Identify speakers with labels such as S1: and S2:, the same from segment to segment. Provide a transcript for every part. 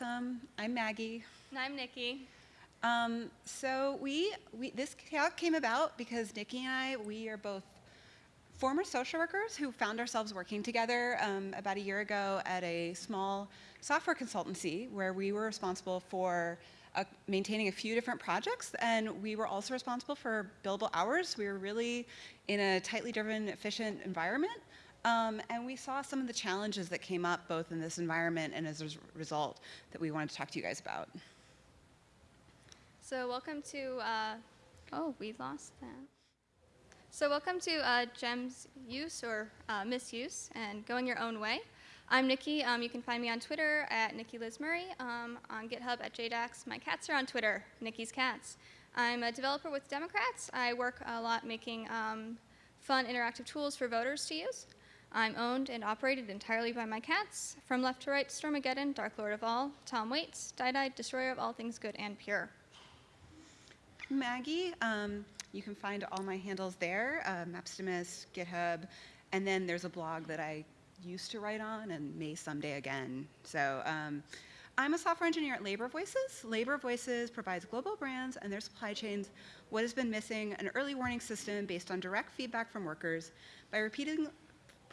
S1: Welcome. I'm Maggie.
S2: And I'm Nikki.
S1: Um, so we, we this talk came about because Nikki and I we are both former social workers who found ourselves working together um, about a year ago at a small software consultancy where we were responsible for uh, maintaining a few different projects and we were also responsible for billable hours. We were really in a tightly driven, efficient environment. Um, and we saw some of the challenges that came up both in this environment and as a result that we wanted to talk to you guys about.
S2: So welcome to, uh, oh, we lost that. So welcome to uh, GEMS use or uh, misuse and going your own way. I'm Nikki. Um, you can find me on Twitter at Nikki Liz Murray, um, on GitHub at JDAX. My cats are on Twitter, Nikki's Cats. I'm a developer with Democrats. I work a lot making um, fun interactive tools for voters to use. I'm owned and operated entirely by my cats. From left to right, Stormageddon, Dark Lord of All, Tom Waits, Die-Die, Destroyer of all things good and pure.
S1: Maggie, um, you can find all my handles there, uh, Mapstimus, GitHub, and then there's a blog that I used to write on and may someday again. So um, I'm a software engineer at Labor Voices. Labor Voices provides global brands and their supply chains what has been missing, an early warning system based on direct feedback from workers by repeating,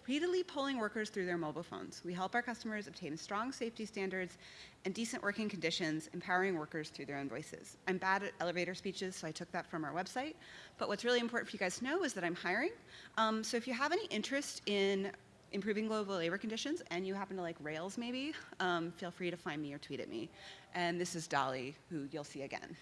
S1: repeatedly polling workers through their mobile phones. We help our customers obtain strong safety standards and decent working conditions, empowering workers through their own voices. I'm bad at elevator speeches, so I took that from our website. But what's really important for you guys to know is that I'm hiring. Um, so if you have any interest in improving global labor conditions and you happen to like Rails maybe, um, feel free to find me or tweet at me. And this is Dolly, who you'll see again.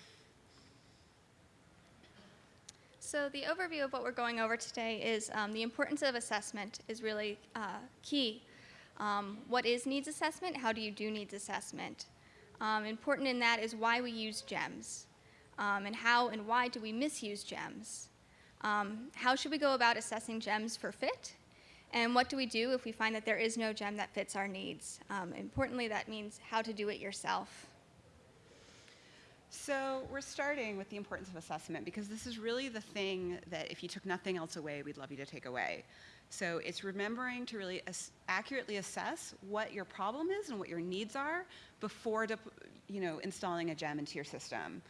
S2: So the overview of what we're going over today is um, the importance of assessment is really uh, key. Um, what is needs assessment? How do you do needs assessment? Um, important in that is why we use GEMS um, and how and why do we misuse GEMS? Um, how should we go about assessing GEMS for fit? And what do we do if we find that there is no gem that fits our needs? Um, importantly, that means how to do it yourself.
S1: So we're starting with the importance of assessment because this is really the thing that if you took nothing else away, we'd love you to take away. So it's remembering to really as accurately assess what your problem is and what your needs are before you know, installing a gem into your system.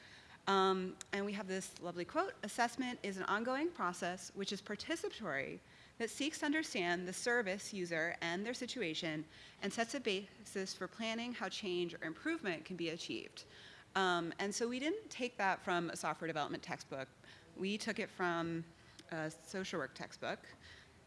S1: Um, and we have this lovely quote, assessment is an ongoing process which is participatory that seeks to understand the service user and their situation and sets a basis for planning how change or improvement can be achieved. Um, and so we didn't take that from a software development textbook. We took it from a social work textbook.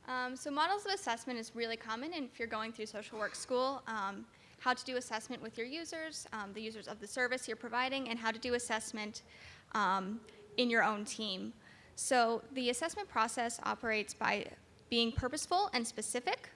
S2: Um, so models of assessment is really common and if you're going through social work school. Um, how to do assessment with your users, um, the users of the service you're providing, and how to do assessment um, in your own team. So the assessment process operates by being purposeful and specific,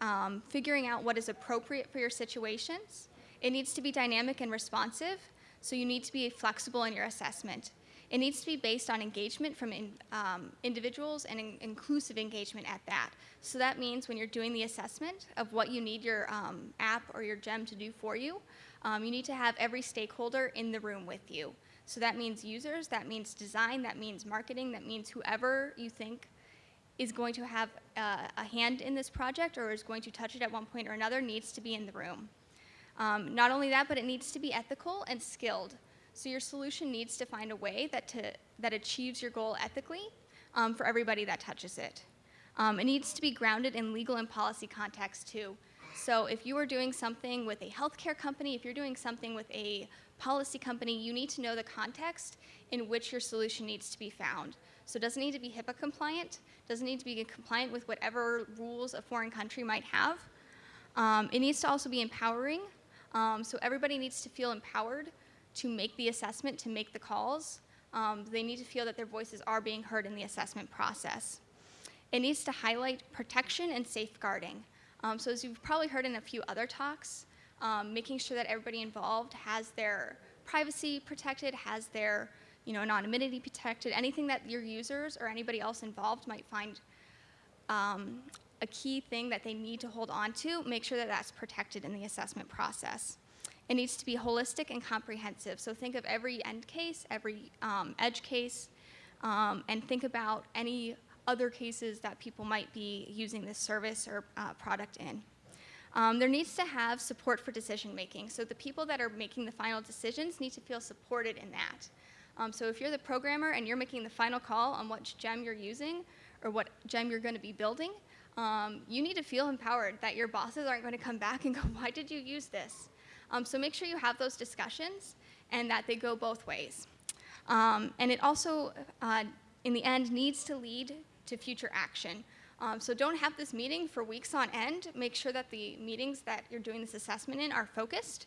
S2: um, figuring out what is appropriate for your situations. It needs to be dynamic and responsive, so you need to be flexible in your assessment. It needs to be based on engagement from in, um, individuals and in inclusive engagement at that. So that means when you're doing the assessment of what you need your um, app or your gem to do for you, um, you need to have every stakeholder in the room with you. So that means users, that means design, that means marketing, that means whoever you think is going to have uh, a hand in this project or is going to touch it at one point or another needs to be in the room. Um, not only that, but it needs to be ethical and skilled. So your solution needs to find a way that, to, that achieves your goal ethically um, for everybody that touches it. Um, it needs to be grounded in legal and policy context too. So if you are doing something with a healthcare company, if you're doing something with a policy company, you need to know the context in which your solution needs to be found. So it doesn't need to be HIPAA compliant, doesn't need to be compliant with whatever rules a foreign country might have. Um, it needs to also be empowering. Um, so everybody needs to feel empowered to make the assessment, to make the calls. Um, they need to feel that their voices are being heard in the assessment process. It needs to highlight protection and safeguarding. Um, so as you've probably heard in a few other talks, um, making sure that everybody involved has their privacy protected, has their you know, anonymity protected, anything that your users or anybody else involved might find um, a key thing that they need to hold on to, make sure that that's protected in the assessment process. It needs to be holistic and comprehensive. So think of every end case, every um, edge case, um, and think about any other cases that people might be using this service or uh, product in. Um, there needs to have support for decision making. So the people that are making the final decisions need to feel supported in that. Um, so if you're the programmer and you're making the final call on what gem you're using or what gem you're going to be building, um, you need to feel empowered that your bosses aren't going to come back and go, why did you use this? Um, so make sure you have those discussions and that they go both ways. Um, and it also, uh, in the end, needs to lead to future action. Um, so don't have this meeting for weeks on end. Make sure that the meetings that you're doing this assessment in are focused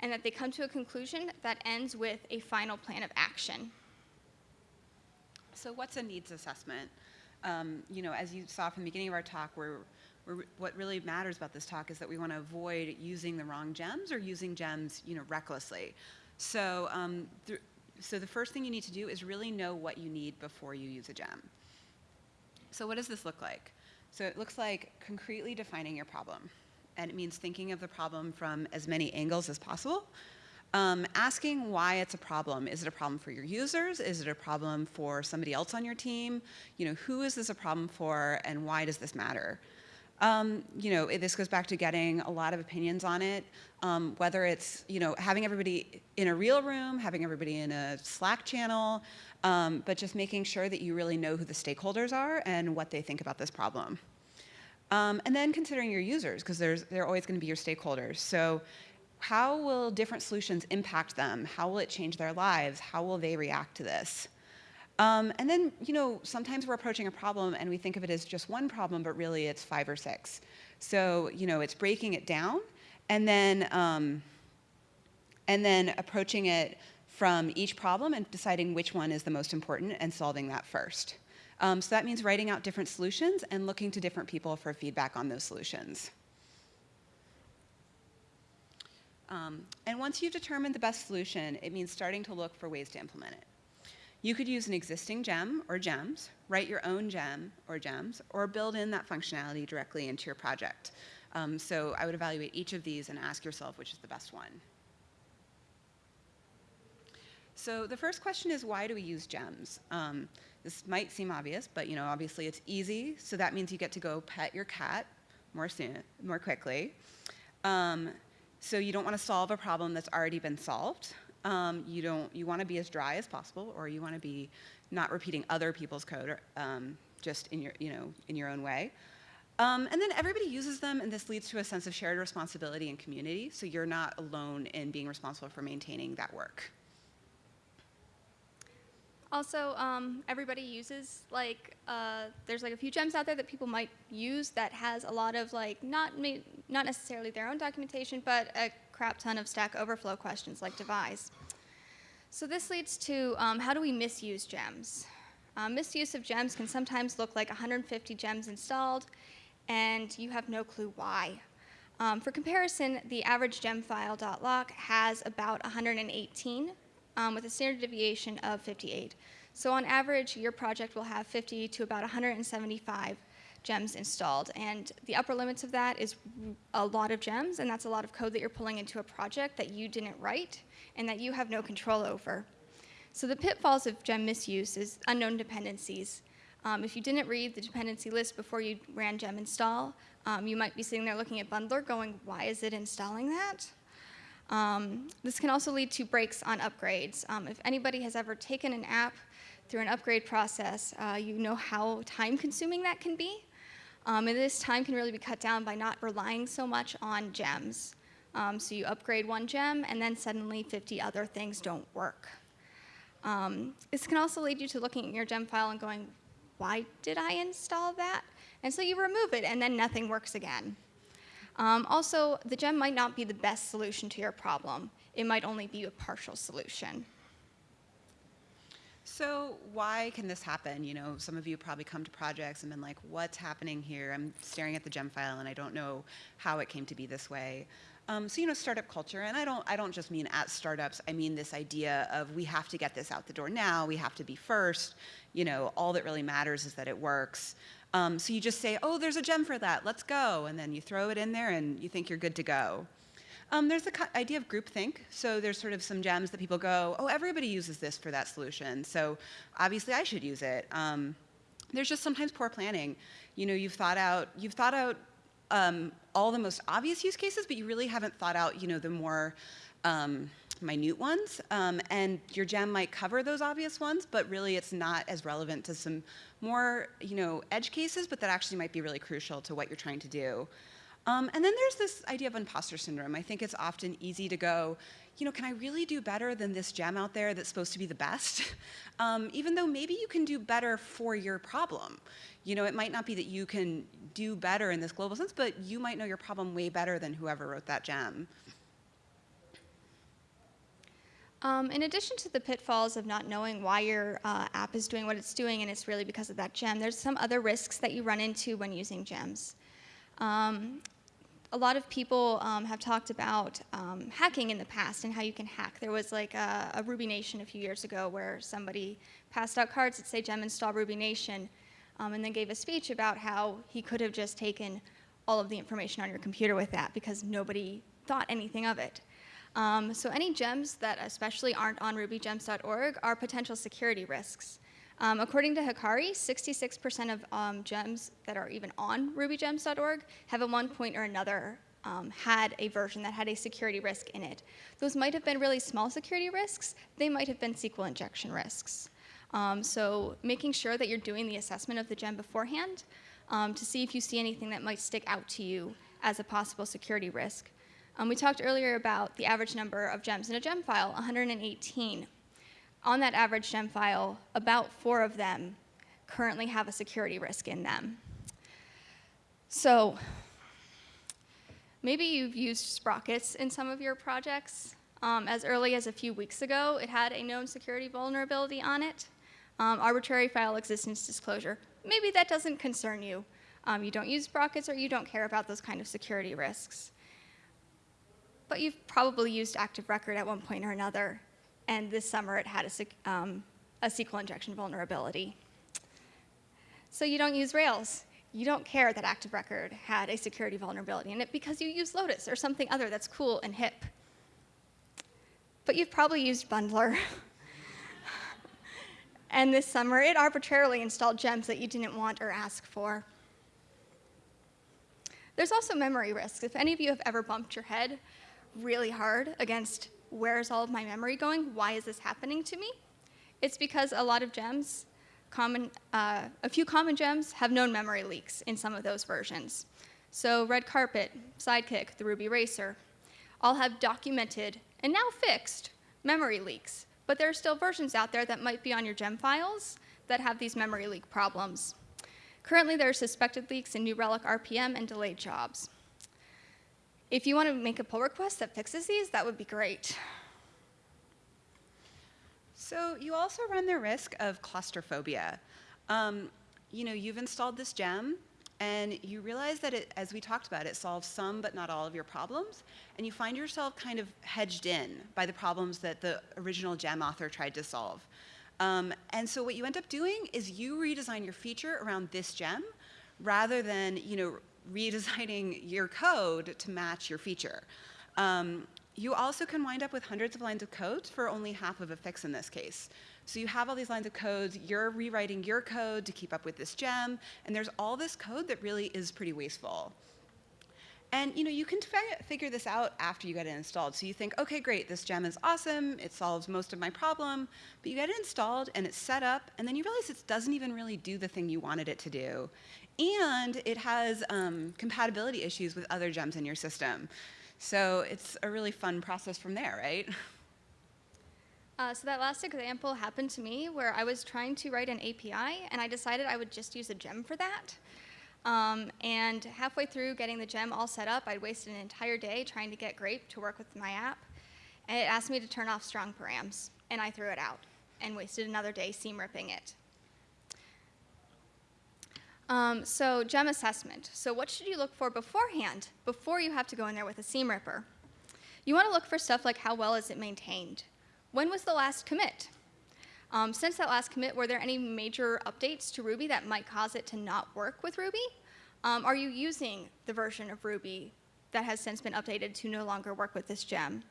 S2: and that they come to a conclusion that ends with a final plan of action.
S1: So what's a needs assessment? Um, you know, as you saw from the beginning of our talk, we're, we're, what really matters about this talk is that we want to avoid using the wrong gems or using gems, you know, recklessly. So, um, th so the first thing you need to do is really know what you need before you use a gem. So what does this look like? So it looks like concretely defining your problem. And it means thinking of the problem from as many angles as possible. Um, asking why it's a problem. Is it a problem for your users? Is it a problem for somebody else on your team? You know, who is this a problem for and why does this matter? Um, you know, it, this goes back to getting a lot of opinions on it, um, whether it's, you know, having everybody in a real room, having everybody in a Slack channel, um, but just making sure that you really know who the stakeholders are and what they think about this problem. Um, and then considering your users, because they're always going to be your stakeholders. So how will different solutions impact them? How will it change their lives? How will they react to this? Um, and then, you know, sometimes we're approaching a problem and we think of it as just one problem, but really it's five or six. So, you know, it's breaking it down and then, um, and then approaching it from each problem and deciding which one is the most important and solving that first. Um, so that means writing out different solutions and looking to different people for feedback on those solutions. Um, and once you've determined the best solution, it means starting to look for ways to implement it. You could use an existing gem or gems, write your own gem or gems, or build in that functionality directly into your project. Um, so I would evaluate each of these and ask yourself which is the best one. So the first question is why do we use gems? Um, this might seem obvious, but you know, obviously it's easy, so that means you get to go pet your cat more soon, more quickly. Um, so you don't want to solve a problem that's already been solved. Um, you don't. You want to be as dry as possible, or you want to be not repeating other people's code, or, um, just in your, you know, in your own way. Um, and then everybody uses them, and this leads to a sense of shared responsibility and community. So you're not alone in being responsible for maintaining that work.
S2: Also, um, everybody uses like uh, there's like a few gems out there that people might use that has a lot of like not not necessarily their own documentation, but a crap ton of Stack Overflow questions like devise. So this leads to um, how do we misuse gems? Um, misuse of gems can sometimes look like 150 gems installed, and you have no clue why. Um, for comparison, the average gem gemfile.lock has about 118 um, with a standard deviation of 58. So on average, your project will have 50 to about 175 gems installed. And the upper limits of that is a lot of gems, and that's a lot of code that you're pulling into a project that you didn't write and that you have no control over. So the pitfalls of gem misuse is unknown dependencies. Um, if you didn't read the dependency list before you ran gem install, um, you might be sitting there looking at bundler going, why is it installing that? Um, this can also lead to breaks on upgrades. Um, if anybody has ever taken an app through an upgrade process, uh, you know how time consuming that can be. Um, and this time can really be cut down by not relying so much on gems. Um, so you upgrade one gem and then suddenly 50 other things don't work. Um, this can also lead you to looking at your gem file and going, why did I install that? And so you remove it and then nothing works again. Um, also, the gem might not be the best solution to your problem. It might only be a partial solution.
S1: So why can this happen? You know, some of you probably come to projects and been like, what's happening here? I'm staring at the gem file and I don't know how it came to be this way. Um, so you know, startup culture, and I don't, I don't just mean at startups. I mean this idea of we have to get this out the door now. We have to be first. You know, all that really matters is that it works. Um, so you just say, oh, there's a gem for that, let's go. And then you throw it in there and you think you're good to go. Um, there's the idea of groupthink. So there's sort of some gems that people go, oh, everybody uses this for that solution. So obviously I should use it. Um, there's just sometimes poor planning. You know, you've thought out, you've thought out um, all the most obvious use cases, but you really haven't thought out, you know, the more um, minute ones. Um, and your gem might cover those obvious ones, but really it's not as relevant to some more, you know, edge cases, but that actually might be really crucial to what you're trying to do. Um, and then there's this idea of imposter syndrome. I think it's often easy to go, you know, can I really do better than this gem out there that's supposed to be the best? Um, even though maybe you can do better for your problem. You know, it might not be that you can do better in this global sense, but you might know your problem way better than whoever wrote that gem.
S2: Um, in addition to the pitfalls of not knowing why your uh, app is doing what it's doing and it's really because of that gem, there's some other risks that you run into when using gems. Um, a lot of people um, have talked about um, hacking in the past and how you can hack. There was like a, a, Ruby Nation a few years ago where somebody passed out cards that say gem install Ruby Nation um, and then gave a speech about how he could have just taken all of the information on your computer with that because nobody thought anything of it. Um, so any gems that especially aren't on rubygems.org are potential security risks. Um, according to Hakiri, 66% of um, gems that are even on rubygems.org have at one point or another um, had a version that had a security risk in it. Those might have been really small security risks. They might have been SQL injection risks. Um, so making sure that you're doing the assessment of the gem beforehand um, to see if you see anything that might stick out to you as a possible security risk. Um, we talked earlier about the average number of gems in a gem file, 118. On that average gem file, about four of them currently have a security risk in them. So maybe you've used Sprockets in some of your projects. Um, as early as a few weeks ago, it had a known security vulnerability on it. Um, arbitrary file existence disclosure. Maybe that doesn't concern you. Um, you don't use Sprockets or you don't care about those kind of security risks but you've probably used Active Record at one point or another, and this summer it had a, um, a SQL injection vulnerability. So you don't use Rails. You don't care that Active Record had a security vulnerability in it because you use Lotus or something other that's cool and hip. But you've probably used Bundler. and this summer, it arbitrarily installed gems that you didn't want or ask for. There's also memory risks. If any of you have ever bumped your head really hard against where's all of my memory going? Why is this happening to me? It's because a lot of gems, common, uh, a few common gems have known memory leaks in some of those versions. So Red Carpet, Sidekiq, the Ruby Racer, all have documented and now fixed memory leaks. But there are still versions out there that might be on your gem files that have these memory leak problems. Currently, there are suspected leaks in New Relic RPM and delayed jobs. If you want to make a pull request that fixes these, that would be great.
S1: So you also run the risk of claustrophobia. Um, you know, you've installed this gem, and you realize that it, as we talked about, it solves some but not all of your problems, and you find yourself kind of hedged in by the problems that the original gem author tried to solve. Um, and so what you end up doing is you redesign your feature around this gem rather than, you know, redesigning your code to match your feature. Um, you also can wind up with hundreds of lines of code for only half of a fix in this case. So you have all these lines of code, you're rewriting your code to keep up with this gem, and there's all this code that really is pretty wasteful. And you know, you can figure this out after you get it installed. So you think, okay, great, this gem is awesome, it solves most of my problem, but you get it installed and it's set up, and then you realize it doesn't even really do the thing you wanted it to do and it has um, compatibility issues with other gems in your system. So it's a really fun process from there, right?
S2: Uh, so that last example happened to me where I was trying to write an API and I decided I would just use a gem for that. Um, and halfway through getting the gem all set up, I'd wasted an entire day trying to get Grape to work with my app. And it asked me to turn off strong params, and I threw it out and wasted another day seam ripping it. Um, so gem assessment. So what should you look for beforehand, before you have to go in there with a seam ripper? You want to look for stuff like how well is it maintained? When was the last commit? Um, since that last commit, were there any major updates to Ruby that might cause it to not work with Ruby? Um, are you using the version of Ruby that has since been updated to no longer work with this gem?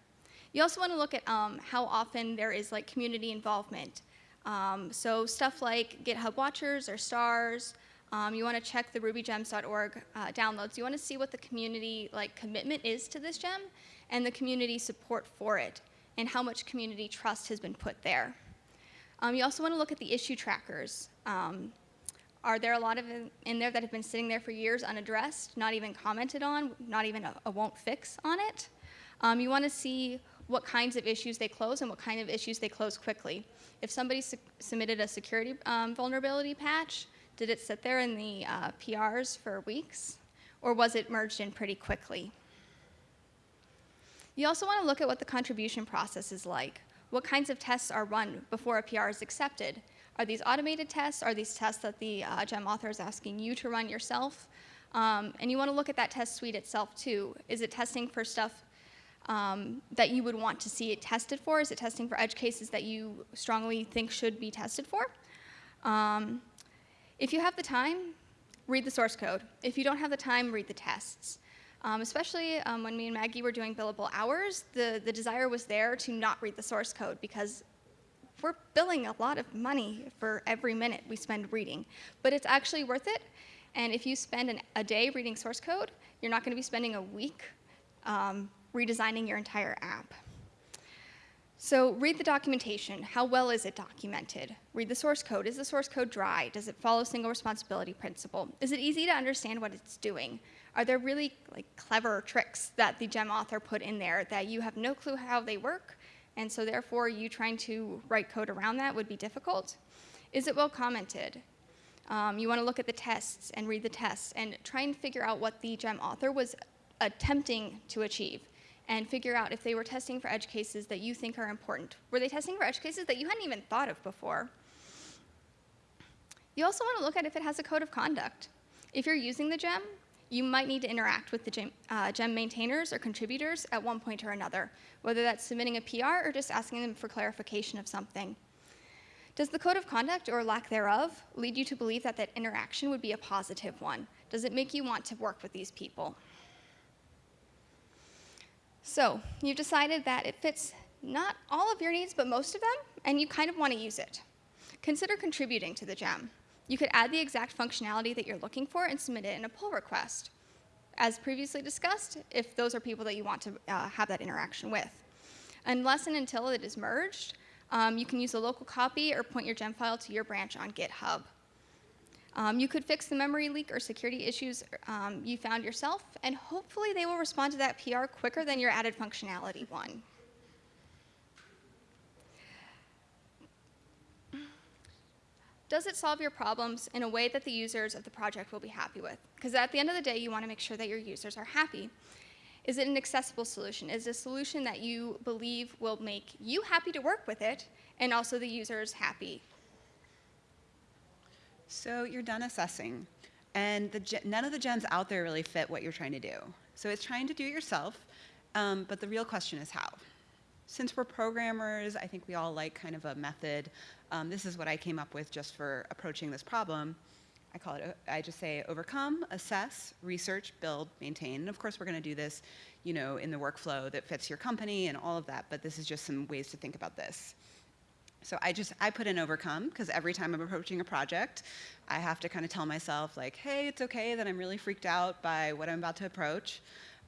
S2: You also want to look at um, how often there is like community involvement. Um, so stuff like GitHub watchers or stars, Um, you want to check the rubygems.org uh, downloads. You want to see what the community like commitment is to this gem and the community support for it and how much community trust has been put there. Um, you also want to look at the issue trackers. Um, are there a lot of in, in there that have been sitting there for years unaddressed, not even commented on, not even a, a won't fix on it? Um, you want to see what kinds of issues they close and what kind of issues they close quickly. If somebody su submitted a security um, vulnerability patch, did it sit there in the uh, PRs for weeks? Or was it merged in pretty quickly? You also want to look at what the contribution process is like. What kinds of tests are run before a PR is accepted? Are these automated tests? Are these tests that the uh, GEM author is asking you to run yourself? Um, and you want to look at that test suite itself too. Is it testing for stuff um, that you would want to see it tested for? Is it testing for edge cases that you strongly think should be tested for? Um, if you have the time, read the source code. If you don't have the time, read the tests. Um, especially um, when me and Maggie were doing billable hours, the, the desire was there to not read the source code because we're billing a lot of money for every minute we spend reading. But it's actually worth it. And if you spend an, a day reading source code, you're not going to be spending a week um, redesigning your entire app. So read the documentation. How well is it documented? Read the source code. Is the source code dry? Does it follow single responsibility principle? Is it easy to understand what it's doing? Are there really like clever tricks that the gem author put in there that you have no clue how they work, and so therefore you trying to write code around that would be difficult? Is it well commented? Um, you want to look at the tests and read the tests and try and figure out what the gem author was attempting to achieve and figure out if they were testing for edge cases that you think are important. Were they testing for edge cases that you hadn't even thought of before? You also want to look at if it has a code of conduct. If you're using the gem, you might need to interact with the gem, uh, gem, maintainers or contributors at one point or another, whether that's submitting a PR or just asking them for clarification of something. Does the code of conduct or lack thereof lead you to believe that that interaction would be a positive one? Does it make you want to work with these people? So you've decided that it fits not all of your needs, but most of them, and you kind of want to use it. Consider contributing to the gem. You could add the exact functionality that you're looking for and submit it in a pull request. As previously discussed, if those are people that you want to uh, have that interaction with. Unless and until it is merged, um, you can use a local copy or point your gem file to your branch on GitHub. Um, you could fix the memory leak or security issues um, you found yourself, and hopefully they will respond to that PR quicker than your added functionality one. Does it solve your problems in a way that the users of the project will be happy with? Because at the end of the day, you want to make sure that your users are happy. Is it an accessible solution? Is it a solution that you believe will make you happy to work with it and also the users happy?
S1: So you're done assessing, and the, none of the gems out there really fit what you're trying to do. So it's trying to do it yourself, um, but the real question is how. Since we're programmers, I think we all like kind of a method. Um, this is what I came up with just for approaching this problem. I call it, I just say overcome, assess, research, build, maintain. And of course, we're going to do this, you know, in the workflow that fits your company and all of that, but this is just some ways to think about this. So I just, I put in overcome because every time I'm approaching a project, I have to kind of tell myself like, hey, it's okay that I'm really freaked out by what I'm about to approach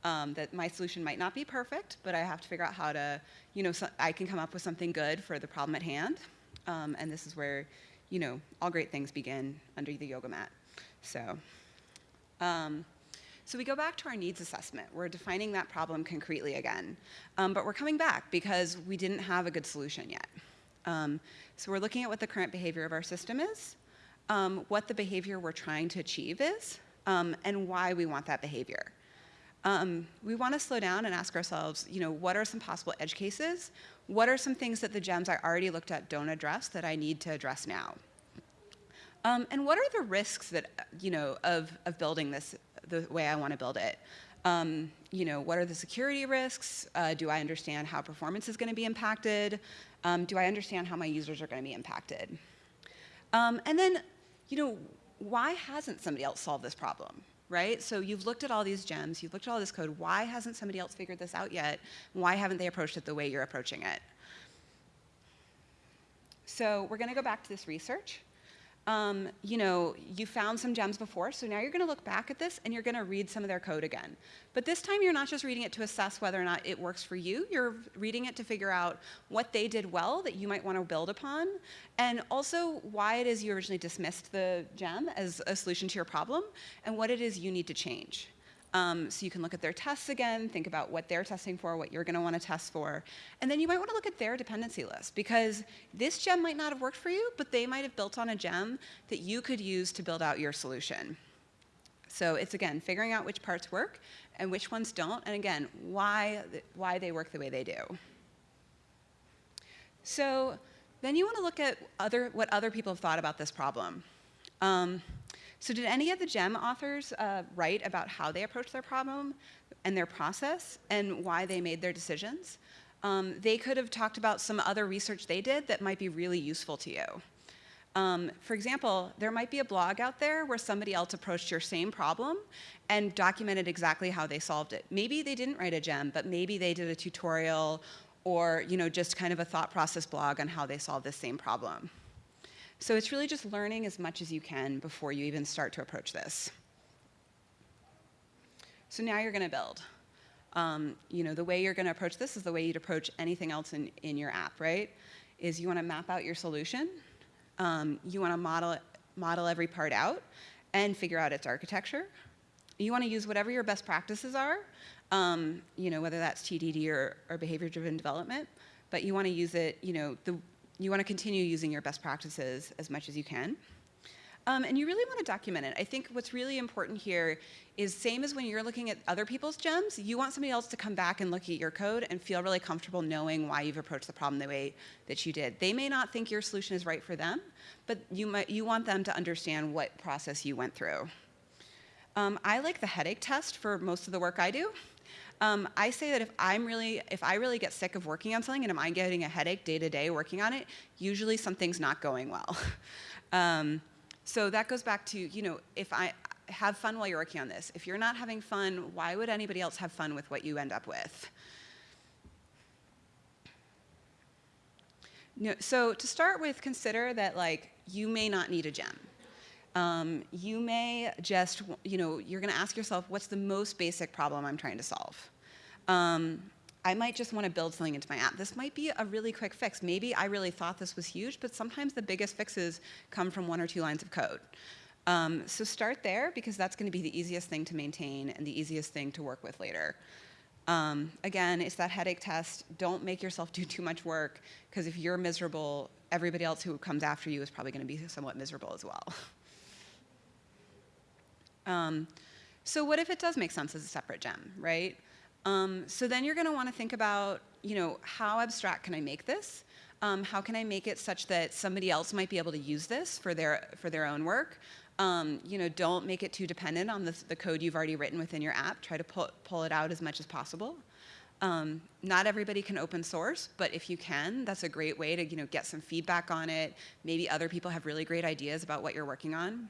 S1: um, that my solution might not be perfect, but I have to figure out how to, you know, so I can come up with something good for the problem at hand. Um, and this is where, you know, all great things begin under the yoga mat. So, um, so we go back to our needs assessment. We're defining that problem concretely again. Um, but we're coming back because we didn't have a good solution yet. Um, so we're looking at what the current behavior of our system is, um, what the behavior we're trying to achieve is, and why we want that behavior. Um, we want to slow down and ask ourselves, you know, what are some possible edge cases? What are some things that the gems I already looked at don't address that I need to address now? Um, and what are the risks that, you know, of, of building this the way I want to build it? Um, you know, what are the security risks? Uh, do I understand how performance is going to be impacted? Um, do I understand how my users are going to be impacted? Um, and then, you know, why hasn't somebody else solved this problem? right? So you've looked at all these gems, you've looked at all this code. Why hasn't somebody else figured this out yet? Why haven't they approached it the way you're approaching it? So we're going to go back to this research. Um, you know, you found some gems before, so now you're going to look back at this and you're going to read some of their code again. But this time you're not just reading it to assess whether or not it works for you, you're reading it to figure out what they did well that you might want to build upon, and also why it is you originally dismissed the gem as a solution to your problem, and what it is you need to change. Um, so you can look at their tests again, think about what they're testing for, what you're going to want to test for. And then you might want to look at their dependency list because this gem might not have worked for you, but they might have built on a gem that you could use to build out your solution. So it's again, figuring out which parts work and which ones don't, and again, why, why they work the way they do. So then you want to look at other, what other people have thought about this problem. Um, so did any of the GEM authors uh, write about how they approached their problem and their process and why they made their decisions? Um, they could have talked about some other research they did that might be really useful to you. Um, for example, there might be a blog out there where somebody else approached your same problem and documented exactly how they solved it. Maybe they didn't write a gem, but maybe they did a tutorial or you know, just kind of a thought process blog on how they solved this same problem. So it's really just learning as much as you can before you even start to approach this. So now you're going to build. Um, you know, the way you're going to approach this is the way you'd approach anything else in, in your app, right? Is you want to map out your solution. Um, you want to model, model every part out and figure out its architecture. You want to use whatever your best practices are, um, you know, whether that's TDD or, or behavior-driven development, but you want to use it, you know, the, you want to continue using your best practices as much as you can. Um, and you really want to document it. I think what's really important here is same as when you're looking at other people's gems, you want somebody else to come back and look at your code and feel really comfortable knowing why you've approached the problem the way that you did. They may not think your solution is right for them, but you, might, you want them to understand what process you went through. Um, I like the headache test for most of the work I do. Um, I say that if I'm really, if I really get sick of working on something and am I'm getting a headache day to day working on it, usually something's not going well. um, so that goes back to, you know, if I have fun while you're working on this. If you're not having fun, why would anybody else have fun with what you end up with? So to start with, consider that like you may not need a gem. Um, you may just, you know, you're going to ask yourself, what's the most basic problem I'm trying to solve? Um, I might just want to build something into my app. This might be a really quick fix. Maybe I really thought this was huge, but sometimes the biggest fixes come from one or two lines of code. Um, so start there because that's going to be the easiest thing to maintain and the easiest thing to work with later. Um, again, it's that headache test. Don't make yourself do too much work because if you're miserable, everybody else who comes after you is probably going to be somewhat miserable as well. Um, so what if it does make sense as a separate gem, right? Um, so then you're going to want to think about, you know, how abstract can I make this? Um, how can I make it such that somebody else might be able to use this for their for their own work? Um, you know, don't make it too dependent on the, the, code you've already written within your app. Try to pull, pull it out as much as possible. Um, not everybody can open source, but if you can, that's a great way to you know get some feedback on it. Maybe other people have really great ideas about what you're working on.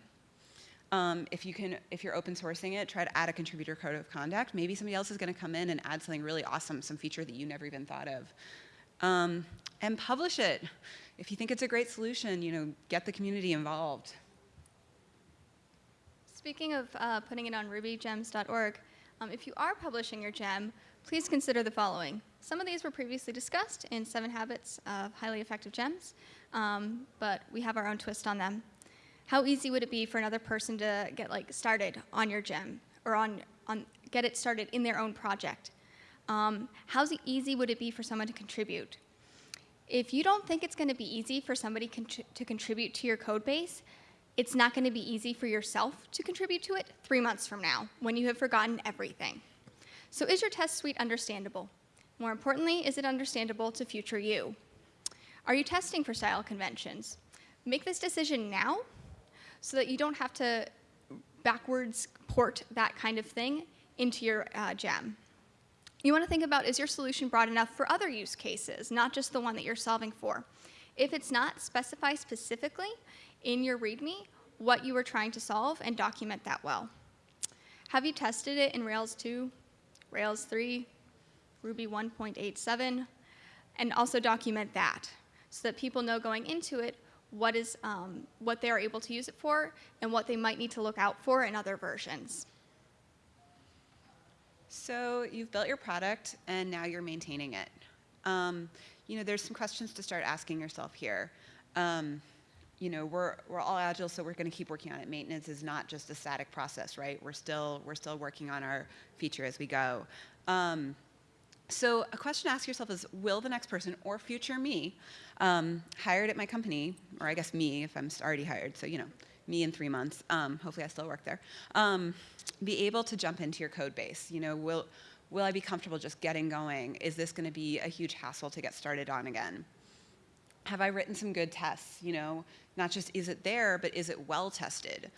S1: Um, if you can, if you're open sourcing it, try to add a contributor code of conduct. Maybe somebody else is going to come in and add something really awesome, some feature that you never even thought of. Um, and publish it. If you think it's a great solution, you know, get the community involved.
S2: Speaking of uh, putting it on rubygems.org, um, if you are publishing your gem, please consider the following. Some of these were previously discussed in Seven Habits of Highly Effective Gems, um, but we have our own twist on them how easy would it be for another person to get like started on your gem or on, on get it started in their own project? Um, how easy would it be for someone to contribute? If you don't think it's going to be easy for somebody to contribute to your code base, it's not going to be easy for yourself to contribute to it three months from now when you have forgotten everything. So is your test suite understandable? More importantly, is it understandable to future you? Are you testing for style conventions? Make this decision now so that you don't have to backwards port that kind of thing into your uh, gem. You want to think about is your solution broad enough for other use cases, not just the one that you're solving for. If it's not, specify specifically in your README what you were trying to solve and document that well. Have you tested it in Rails 2, Rails 3, Ruby 1.87, and also document that so that people know going into it what is um, what they are able to use it for and what they might need to look out for in other versions.
S1: So you've built your product and now you're maintaining it. Um, you know, there's some questions to start asking yourself here. Um, you know, we're, we're all agile, so we're going to keep working on it. Maintenance is not just a static process, right? We're still, we're still working on our feature as we go. Um, so a question to ask yourself is, will the next person or future me um, hired at my company, or I guess me if I'm already hired, so you know, me in three months, um, hopefully I still work there, um, be able to jump into your code base? You know, will, will I be comfortable just getting going? Is this going to be a huge hassle to get started on again? Have I written some good tests? You know, not just is it there, but is it well tested?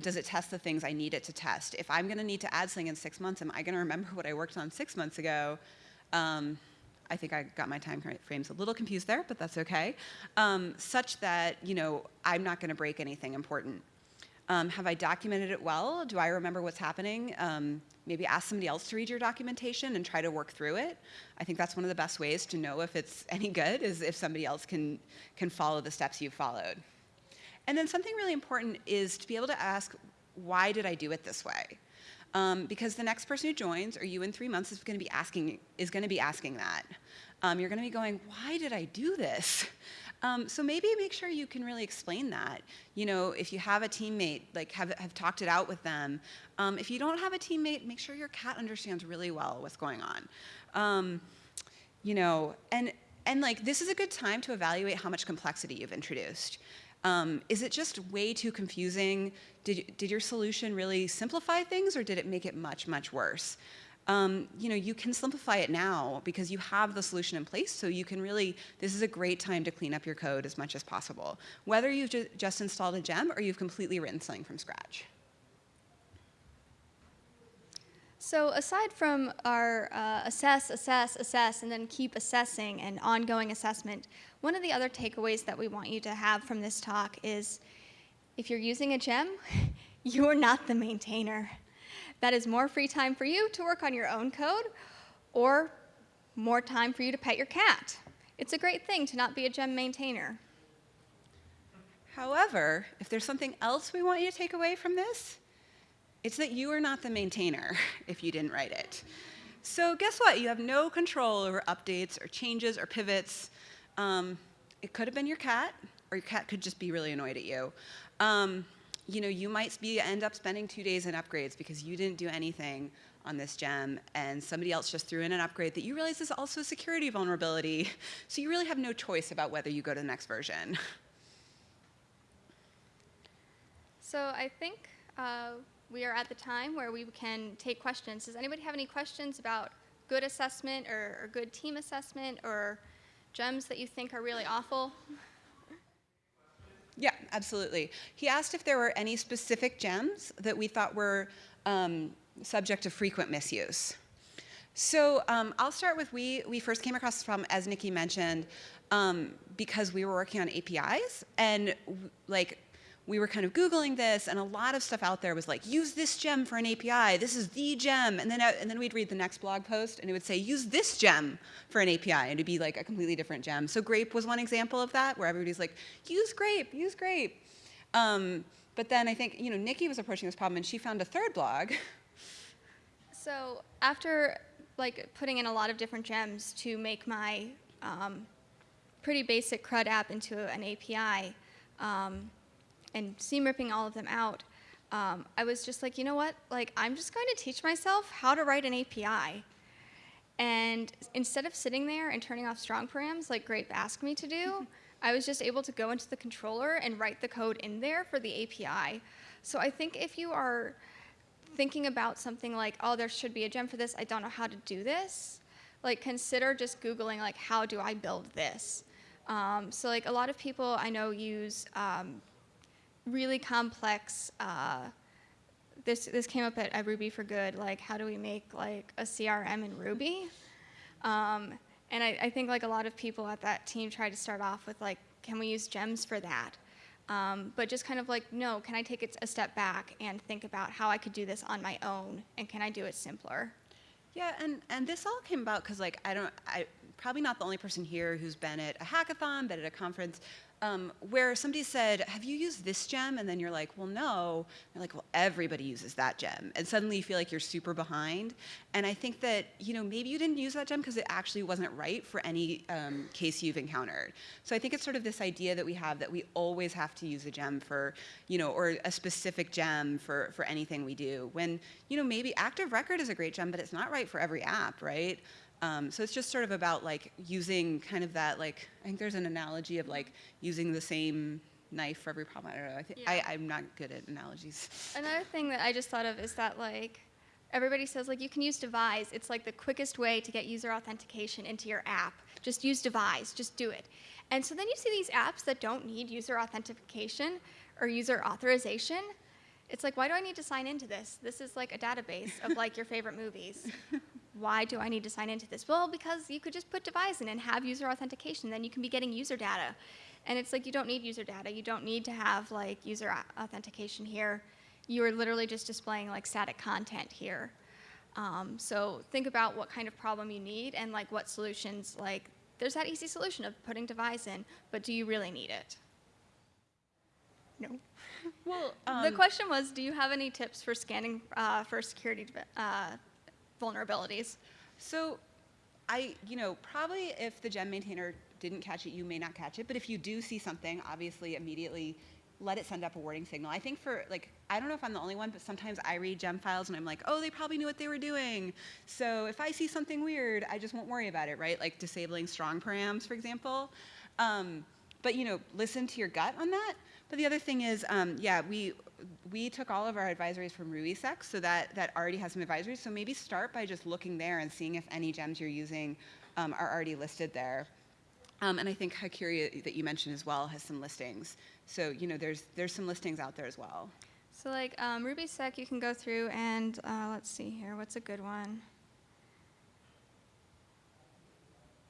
S1: Does it test the things I need it to test? If I'm going to need to add something in six months, am I going to remember what I worked on six months ago? Um, I think I got my time frames a little confused there, but that's okay. Um, such that, you know, I'm not going to break anything important. Um, have I documented it well? Do I remember what's happening? Um, maybe ask somebody else to read your documentation and try to work through it. I think that's one of the best ways to know if it's any good is if somebody else can, can follow the steps you've followed. And then something really important is to be able to ask, why did I do it this way? Um, because the next person who joins, or you in three months, is going to be asking is going to be asking that. Um, you're going to be going, why did I do this? Um, so maybe make sure you can really explain that. You know, if you have a teammate, like have, have talked it out with them. Um, if you don't have a teammate, make sure your cat understands really well what's going on. Um, you know, and and like this is a good time to evaluate how much complexity you've introduced. Um, is it just way too confusing? Did, did your solution really simplify things or did it make it much, much worse? Um, you know, you can simplify it now because you have the solution in place, so you can really, this is a great time to clean up your code as much as possible. Whether you've ju just installed a gem or you've completely written something from scratch.
S2: So aside from our uh, assess, assess, assess, and then keep assessing and ongoing assessment, one of the other takeaways that we want you to have from this talk is if you're using a gem, you're not the maintainer. That is more free time for you to work on your own code or more time for you to pet your cat. It's a great thing to not be a gem maintainer.
S1: However, if there's something else we want you to take away from this, it's that you are not the maintainer if you didn't write it. So guess what? You have no control over updates or changes or pivots. Um, it could have been your cat, or your cat could just be really annoyed at you. Um, you know, you might be, end up spending two days in upgrades because you didn't do anything on this gem and somebody else just threw in an upgrade that you realize is also a security vulnerability. So you really have no choice about whether you go to the next version.
S2: So I think uh, we are at the time where we can take questions. Does anybody have any questions about good assessment or, or good team assessment or gems that you think are really awful?
S1: Yeah, absolutely. He asked if there were any specific gems that we thought were um, subject to frequent misuse. So um, I'll start with we, we first came across this problem, as Nikki mentioned, um, because we were working on APIs and like we were kind of Googling this, and a lot of stuff out there was like, use this gem for an API. This is the gem. And then, uh, and then we'd read the next blog post, and it would say, use this gem for an API, and it'd be like a completely different gem. So Grape was one example of that, where everybody's like, use Grape, use Grape. Um, but then I think, you know, Nikki was approaching this problem, and she found a third blog.
S2: So after like putting in a lot of different gems to make my um, pretty basic CRUD app into an API, um, and seam ripping all of them out, um, I was just like, you know what? Like, I'm just going to teach myself how to write an API. And instead of sitting there and turning off strong params like Grape asked me to do, I was just able to go into the controller and write the code in there for the API. So I think if you are thinking about something like, oh, there should be a gem for this, I don't know how to do this, like consider just Googling like, how do I build this? Um, so like a lot of people I know use um, really complex. Uh, this this came up at, Ruby for Good. Like, how do we make like a CRM in Ruby? Um, and I, I, think like a lot of people at that team tried to start off with like, can we use gems for that? Um, but just kind of like, no, can I take it a step back and think about how I could do this on my own, and can I do it simpler?
S1: Yeah, and and this all came about because like I don't I probably not the only person here who's been at a hackathon, been at a conference, um, where somebody said, Have you used this gem? And then you're like, Well, no. They're like, Well, everybody uses that gem. And suddenly you feel like you're super behind. And I think that, you know, maybe you didn't use that gem because it actually wasn't right for any um, case you've encountered. So I think it's sort of this idea that we have that we always have to use a gem for, you know, or a specific gem for, for anything we do. When, you know, maybe Active Record is a great gem, but it's not right for every app, right? Um, so it's just sort of about like using kind of that like I think there's an analogy of like using the same knife for every problem. I don't know. I think
S2: Yeah.
S1: I, I'm not good at analogies.
S2: Another thing that I just thought of is that like everybody says like you can use Devise. It's like the quickest way to get user authentication into your app. Just use Devise. Just do it. And so then you see these apps that don't need user authentication or user authorization. It's like why do I need to sign into this? This is like a database of like your favorite movies. Why do I need to sign into this? Well, because you could just put Devise in and have user authentication. Then you can be getting user data. And it's like you don't need user data. You don't need to have like user authentication here. You are literally just displaying like static content here. Um, so think about what kind of problem you need and like what solutions like there's that easy solution of putting Devise in, but do you really need it? No.
S1: Well,
S2: the question was, do you have any tips for scanning uh, for security uh, vulnerabilities?
S1: So, I, you know, probably if the gem maintainer didn't catch it, you may not catch it. But if you do see something, obviously immediately let it send up a warning signal. I think for like, I don't know if I'm the only one, but sometimes I read gem files and I'm like, oh, they probably knew what they were doing. So if I see something weird, I just won't worry about it, right? Like disabling strong params, for example. Um, but you know, listen to your gut on that. But the other thing is, um, yeah, we we took all of our advisories from RubySec, so that that already has some advisories. So maybe start by just looking there and seeing if any gems you're using um, are already listed there. Um, and I think Hakiri that you mentioned as well has some listings. So you know, there's there's some listings out there as well.
S2: So like um, RubySec, you can go through and uh, let's see here. What's a good one?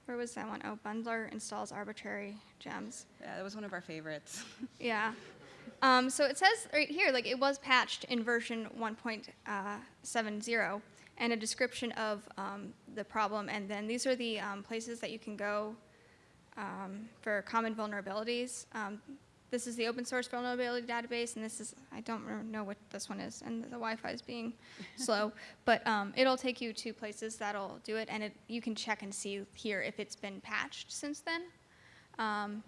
S2: Where was that one? Oh, Bundler installs arbitrary gems.
S1: Yeah, that was one of our favorites.
S2: Yeah. Um, so it says right here, like it was patched in version 1.70, and a description of um, the problem. And then these are the um, places that you can go um, for common vulnerabilities. This is the open source vulnerability database, and this is, I don't know what this one is, and the Wi-Fi is being slow, but um, it'll take you to places that'll do it, and it, you can check and see here if it's been patched since then, um,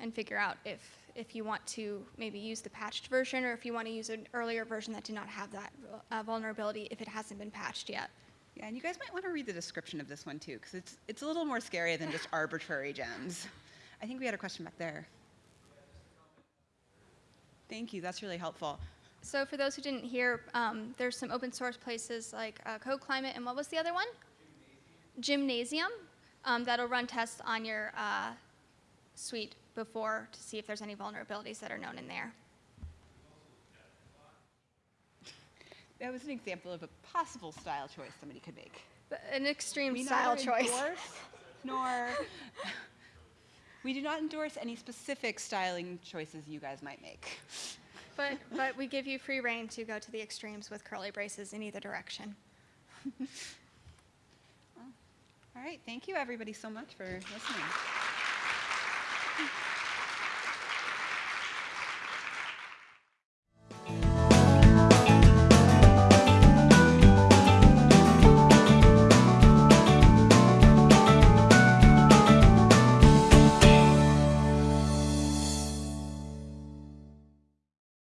S2: and figure out if, if you want to maybe use the patched version, or if you want to use an earlier version that did not have that uh, vulnerability if it hasn't been patched yet.
S1: Yeah, and you guys might want to read the description of this one too, because it's it's a little more scary than just arbitrary gems. I think we had a question back there. Thank you. That's really helpful.
S2: So for those who didn't hear, um, there's some open source places like uh, Code Climate, and what was the other one? Gemnasium. Um, that'll run tests on your uh, suite before to see if there's any vulnerabilities that are known in there.
S1: That was an example of a possible style choice somebody could make.
S2: But An extreme
S1: We
S2: style choice.
S1: endorse nor we do not endorse any specific styling choices you guys might make.
S2: But, but we give you free reign to go to the extremes with curly braces in either direction.
S1: All right, thank you everybody so much for listening.